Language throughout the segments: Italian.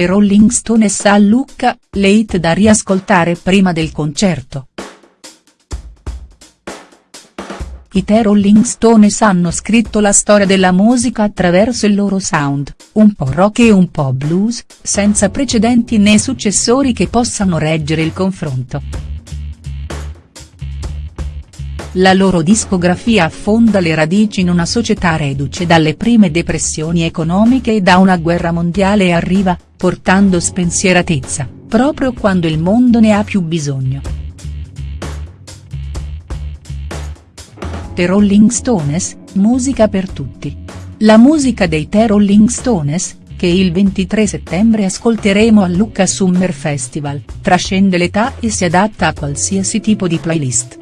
The Rolling Stones a Lucca, le hit da riascoltare prima del concerto. I The Rolling Stones hanno scritto la storia della musica attraverso il loro sound, un po' rock e un po' blues, senza precedenti né successori che possano reggere il confronto. La loro discografia affonda le radici in una società reduce dalle prime depressioni economiche e da una guerra mondiale e arriva, portando spensieratezza, proprio quando il mondo ne ha più bisogno. The Rolling Stones, musica per tutti. La musica dei The Rolling Stones, che il 23 settembre ascolteremo al Lucca Summer Festival, trascende l'età e si adatta a qualsiasi tipo di playlist.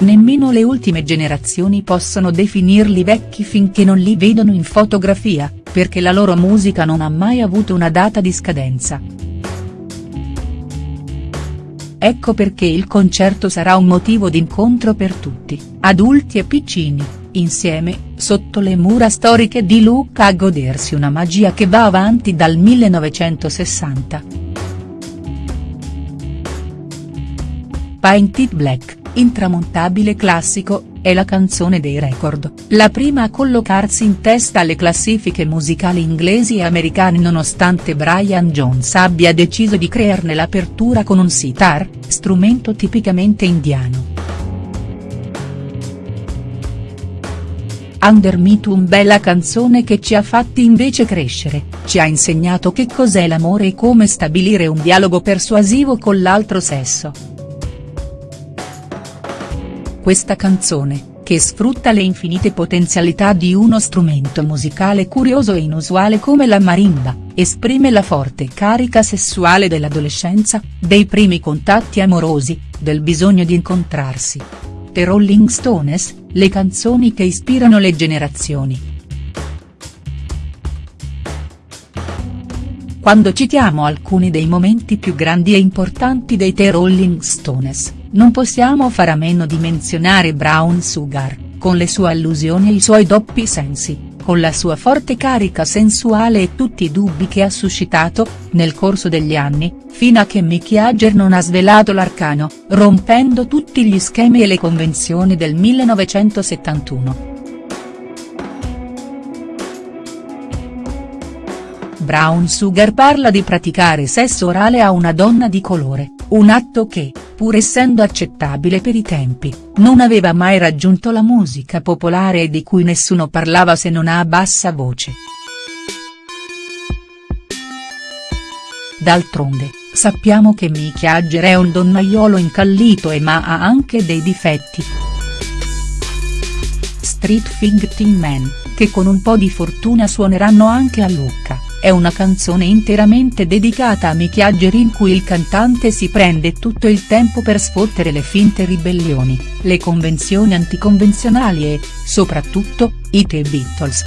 Nemmeno le ultime generazioni possono definirli vecchi finché non li vedono in fotografia, perché la loro musica non ha mai avuto una data di scadenza. Ecco perché il concerto sarà un motivo d'incontro per tutti, adulti e piccini, insieme, sotto le mura storiche di Lucca a godersi una magia che va avanti dal 1960. Painted Black, intramontabile classico, è la canzone dei record, la prima a collocarsi in testa alle classifiche musicali inglesi e americane nonostante Brian Jones abbia deciso di crearne l'apertura con un sitar, strumento tipicamente indiano. Under Me Too bella canzone che ci ha fatti invece crescere, ci ha insegnato che cos'è l'amore e come stabilire un dialogo persuasivo con l'altro sesso questa canzone, che sfrutta le infinite potenzialità di uno strumento musicale curioso e inusuale come la marimba, esprime la forte carica sessuale dell'adolescenza, dei primi contatti amorosi, del bisogno di incontrarsi. The Rolling Stones, le canzoni che ispirano le generazioni. Quando citiamo alcuni dei momenti più grandi e importanti dei The Rolling Stones, non possiamo fare a meno di menzionare Brown Sugar, con le sue allusioni e i suoi doppi sensi, con la sua forte carica sensuale e tutti i dubbi che ha suscitato, nel corso degli anni, fino a che Mickey Jagger non ha svelato l'arcano, rompendo tutti gli schemi e le convenzioni del 1971. Brown Sugar parla di praticare sesso orale a una donna di colore, un atto che, pur essendo accettabile per i tempi, non aveva mai raggiunto la musica popolare e di cui nessuno parlava se non a bassa voce. D'altronde, sappiamo che Mick Jagger è un donnaiolo incallito e ma ha anche dei difetti. Street Fighting Man, che con un po' di fortuna suoneranno anche a Lucca è una canzone interamente dedicata a Mick Jagger in cui il cantante si prende tutto il tempo per sfottere le finte ribellioni, le convenzioni anticonvenzionali e, soprattutto, i The Beatles.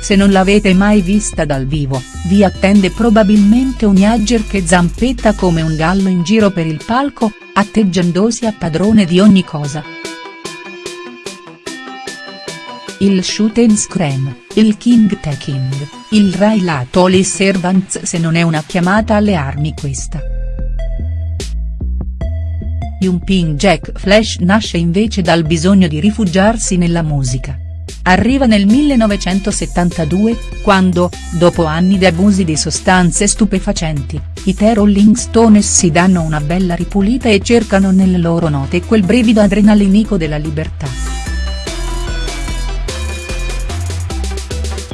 Se non l'avete mai vista dal vivo, vi attende probabilmente un Jagger che zampetta come un gallo in giro per il palco, atteggiandosi a padrone di ogni cosa il shoot and scream, il king taking, il Rai Latoli servants se non è una chiamata alle armi questa. Jumping Jack Flash nasce invece dal bisogno di rifugiarsi nella musica. Arriva nel 1972, quando, dopo anni di abusi di sostanze stupefacenti, i The Rolling Stones si danno una bella ripulita e cercano nelle loro note quel brivido adrenalinico della libertà.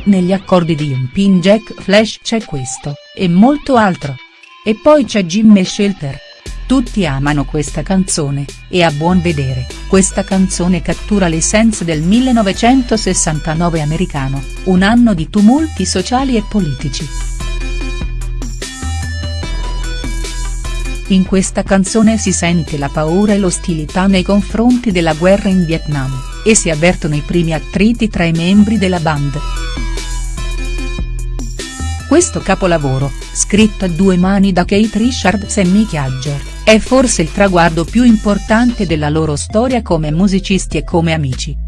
Negli accordi di Jumpin Jack Flash c'è questo, e molto altro. E poi c'è Jimmy Shelter. Tutti amano questa canzone, e a buon vedere, questa canzone cattura l'essenza del 1969 americano, un anno di tumulti sociali e politici. In questa canzone si sente la paura e l'ostilità nei confronti della guerra in Vietnam, e si avvertono i primi attriti tra i membri della band. Questo capolavoro, scritto a due mani da Kate Richards e Mick Jagger, è forse il traguardo più importante della loro storia come musicisti e come amici.